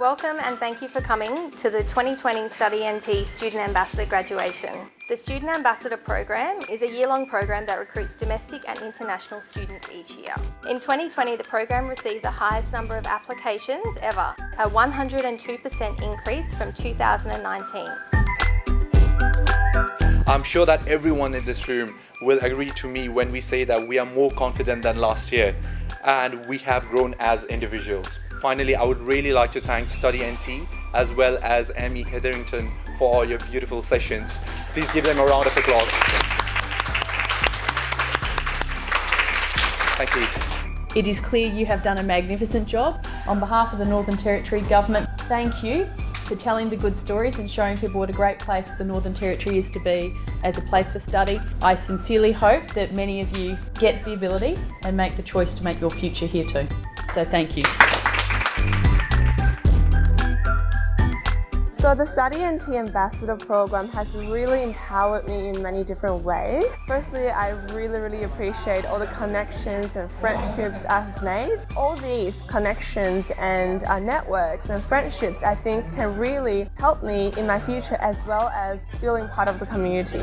Welcome and thank you for coming to the 2020 Study NT Student Ambassador graduation. The Student Ambassador program is a year-long program that recruits domestic and international students each year. In 2020, the program received the highest number of applications ever, a 102% increase from 2019. I'm sure that everyone in this room will agree to me when we say that we are more confident than last year and we have grown as individuals. Finally, I would really like to thank Study NT as well as Amy Hetherington for all your beautiful sessions. Please give them a round of applause. Thank you. It is clear you have done a magnificent job. On behalf of the Northern Territory Government, thank you for telling the good stories and showing people what a great place the Northern Territory is to be as a place for study. I sincerely hope that many of you get the ability and make the choice to make your future here too. So thank you. So the Study NT Ambassador program has really empowered me in many different ways. Firstly, I really, really appreciate all the connections and friendships I've made. All these connections and uh, networks and friendships I think can really help me in my future as well as feeling part of the community.